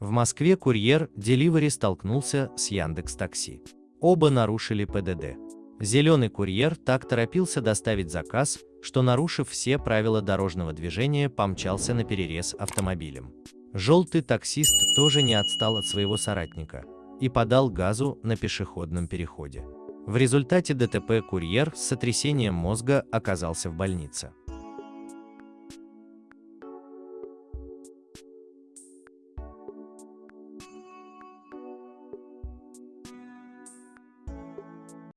В Москве курьер Delivery столкнулся с Яндекс Такси. Оба нарушили ПДД. Зеленый курьер так торопился доставить заказ, что, нарушив все правила дорожного движения, помчался на перерез автомобилем. Желтый таксист тоже не отстал от своего соратника и подал газу на пешеходном переходе. В результате ДТП курьер с сотрясением мозга оказался в больнице.